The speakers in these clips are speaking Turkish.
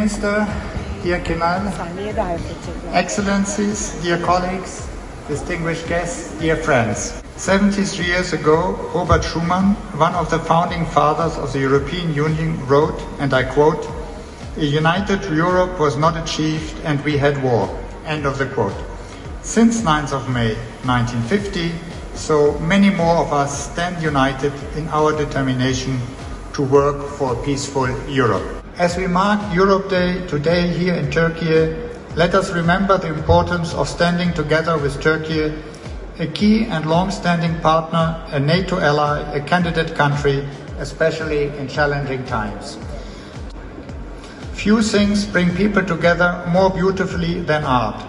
Minister, dear Kemal. Excellencies, dear colleagues, distinguished guests, dear friends. 73 years ago, Robert Schuman, one of the founding fathers of the European Union, wrote, and I quote, A united Europe was not achieved and we had war. End of the quote. Since 9th of May 1950, so many more of us stand united in our determination to work for a peaceful Europe. As we mark Europe Day today here in Turkey, let us remember the importance of standing together with Turkey, a key and long-standing partner, a NATO ally, a candidate country, especially in challenging times. Few things bring people together more beautifully than art.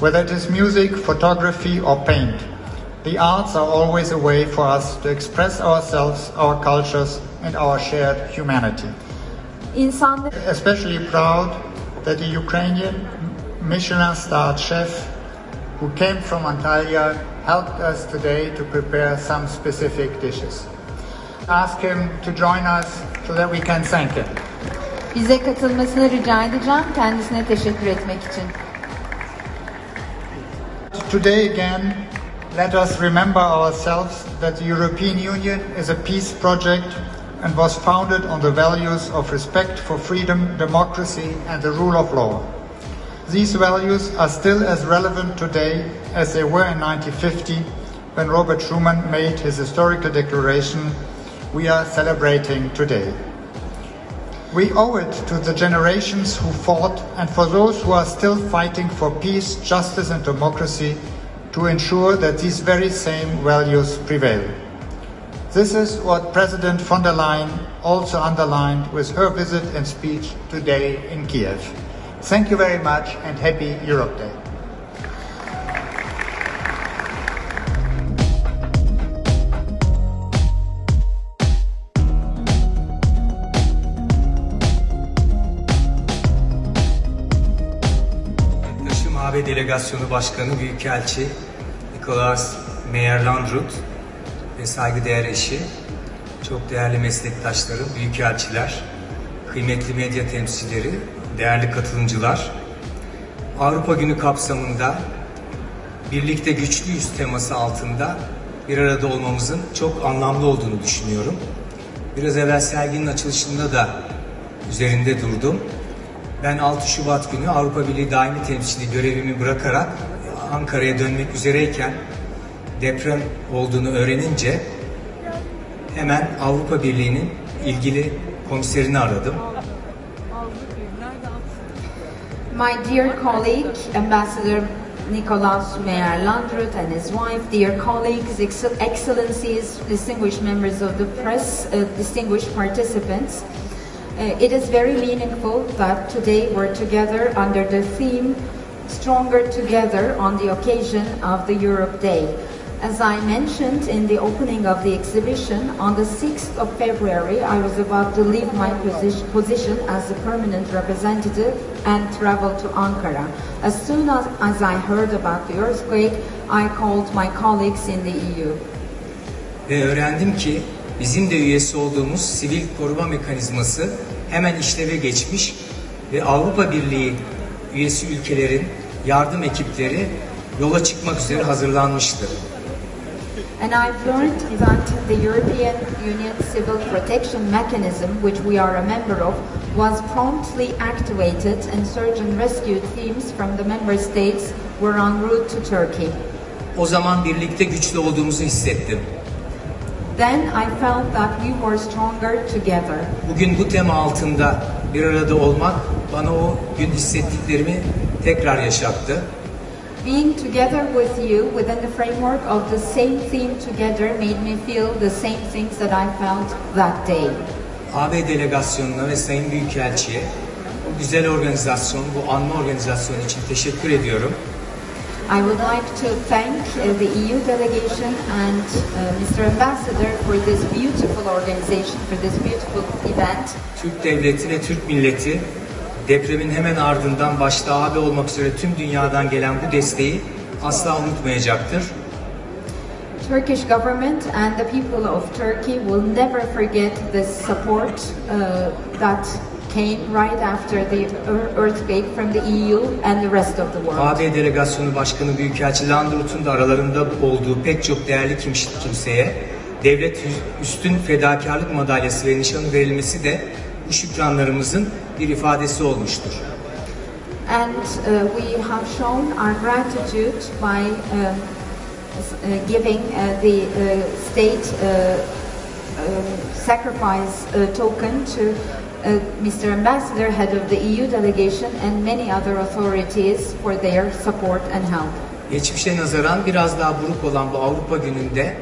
Whether it is music, photography or paint, the arts are always a way for us to express ourselves, our cultures and our shared humanity. İnsanlık Especially proud that the Ukrainian Michelin-starred chef who came from Antalya helped us today to prepare some specific dishes. Ask him to join us so that we can thank him. bize katılmasını rica edeceğim kendisine teşekkür etmek için. Today again, let us remember ourselves that the European Union is a peace project and was founded on the values of respect for freedom, democracy and the rule of law. These values are still as relevant today as they were in 1950 when Robert Schuman made his historical declaration we are celebrating today. We owe it to the generations who fought and for those who are still fighting for peace, justice and democracy to ensure that these very same values prevail. This is what President von der Leyen also underlined with her visit and speech today in Kiev. Thank you very much and happy Europe Day. AB Delegasyonu Başkanı Büyükelçi Nikolaus Meyer-Landrut ve saygıdeğer eşi, çok değerli meslektaşlarım, büyükelçiler, kıymetli medya temsilcileri, değerli katılımcılar, Avrupa Günü kapsamında Birlikte Güçlüyüz teması altında bir arada olmamızın çok anlamlı olduğunu düşünüyorum. Biraz evvel serginin açılışında da üzerinde durdum. Ben 6 Şubat günü Avrupa Birliği daimi temsili görevimi bırakarak Ankara'ya dönmek üzereyken deprem olduğunu öğrenince hemen Avrupa Birliği'nin ilgili komiserini aradım. My dear colleague, Ambassador Nikolaus Meyer-Landrut and his wife, dear colleagues, ex- excellencies, distinguished members of the press, uh, distinguished participants, uh, it is very meaningful that today we're together under the theme Stronger Together on the occasion of the Europe Day. As I mentioned in the opening of the exhibition, on the 6th of February, I was about to leave my position, position as the permanent representative and travel to Ankara. As soon as, as I heard about the earthquake, I called my colleagues in the EU. Ve öğrendim ki bizim de üyesi olduğumuz sivil koruma mekanizması hemen işleve geçmiş ve Avrupa Birliği üyesi ülkelerin yardım ekipleri yola çıkmak üzere hazırlanmıştır. And I've learned that the European Union Civil Protection Mechanism, which we are a member of, was promptly activated and search and rescue teams from the member states were en route to Turkey. O zaman birlikte güçlü olduğumuzu hissettim. Then I felt that we were stronger together. Bugün bu tema altında bir arada olmak bana o gün hissettiklerimi tekrar yaşattı. Being together with you within the framework of the same theme together made me feel the same things that I felt that day. AB delegasyonuna ve Sayın Büyükelçi'ye bu güzel organizasyon, bu anma organizasyonu için teşekkür ediyorum. I would like to thank uh, the EU delegation and uh, Mr. Ambassador for this beautiful organization, for this beautiful event. Türk devleti ve Türk milleti depremin hemen ardından başta AB olmak üzere tüm dünyadan gelen bu desteği asla unutmayacaktır. Turkish government and the people of Turkey will never forget the support uh, that came right after the ear- earthquake from the EU and the rest of the world. AB Delegasyonu Başkanı Büyükelçi Landrut'un da aralarında olduğu pek çok değerli kim- kimseye devlet üstün fedakarlık madalyası ve nişanı verilmesi de bu şükranlarımızın bir ifadesi olmuştur. And uh, we have shown our gratitude by s- uh, giving uh, the uh, state uh, um, sacrifice uh, token to uh, Mr. Ambassador, head of the EU delegation, and many other authorities for their support and help. Geçmişe nazaran biraz daha buruk olan bu Avrupa gününde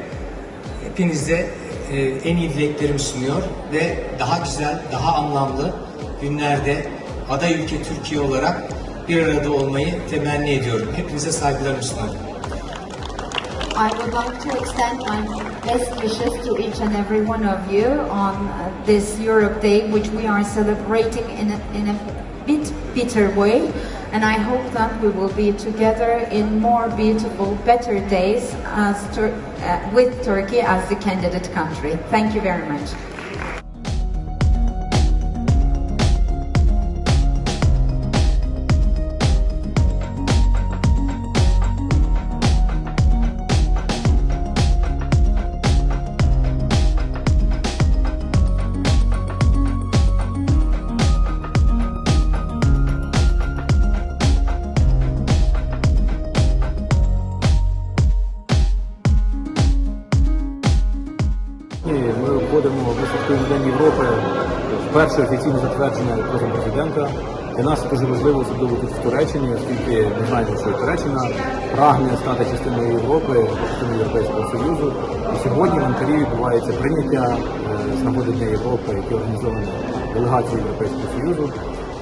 hepinize e, en iyi dileklerimi sunuyor ve daha güzel, daha anlamlı günlerde aday ülke Türkiye olarak bir arada olmayı temenni ediyorum. Hepinize saygılarımı sunarım. I would like to extend my best wishes to each and every one of you on uh, this Europe Day, which we are celebrating in a, in a bit bitter way. And I hope that we will be together in more beautiful, better days Tur- uh, with Turkey as the candidate country. Thank you very much. Ми входимо в Святковий День Європи вперше офіційне затвердження кожного президента. Для нас дуже важливо, особливо в Туреччині, оскільки ми знаємо, що Туреччина прагне стати частиною Європи, частиною Європейського Союзу. І сьогодні в Анкарі відбувається прийняття е, з нагоди Дня Європи, яке організовано делегацією Європейського Союзу.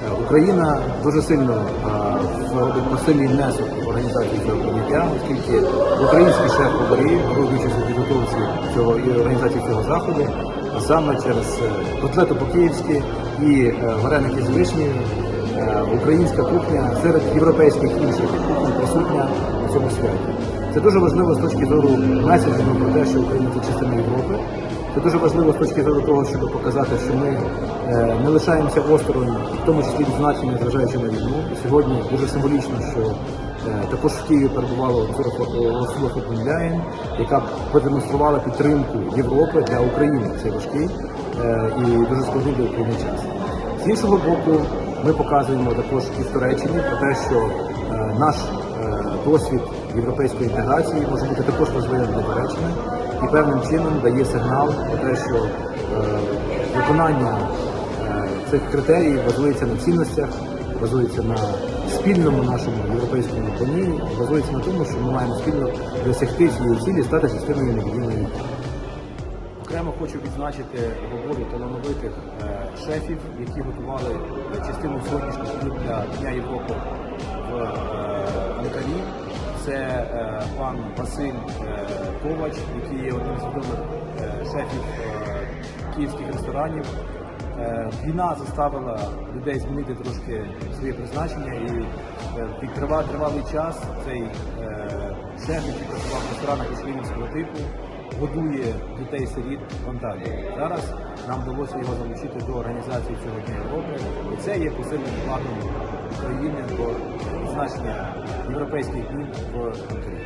Е, Україна дуже сильно е, робить посильний внесок в організацію цього прийняття, оскільки український шеф поварі беруть участь у підготовці цього і організації цього заходу, а саме через е, котлету по-київськи і вареники з вишнею. Е, Українська кухня серед європейських інших кухонь присутня у цьому святі. Це дуже важливо з точки зору меседжингу про те, що Україна це частина Європи. Це дуже важливо з точки зору того, щоб показати, що ми е, не лишаємося осторонь, в тому числі відзначення, зважаючи на війну. Сьогодні дуже символічно, що е, також в Києві перебувала Урсула фон дер Ляєн, яка продемонструвала підтримку Європи для України в цей важкий е, і дуже складний для України час. З іншого боку, ми показуємо також і в Туреччині про те, що е, наш е, досвід європейської інтеграції може бути також важливим для Туреччини і певним чином дає сигнал про те, що е, виконання е, цих критеріїв базується на цінностях, базується на спільному нашому європейському плані, базується на тому, що ми маємо спільно досягти цієї цілі, стати частиною Європи. Окремо хочу відзначити роботу талановитих е, шефів, які готували частину сьогоднішніх днів для Дня Європи в Анкарі. Це е, пан Василь е, Ковач, який є одним з відомих е, шефів київських ресторанів. Війна заставила людей змінити трошки своє призначення і е, під трива- тривалий час цей шеф, який працював в ресторанах мішленівського типу, годує дітей сиріт в Анталії. Зараз нам вдалося його залучити до організації цього дня Європи. І це є посильним планом України до значення європейських днів в Україні.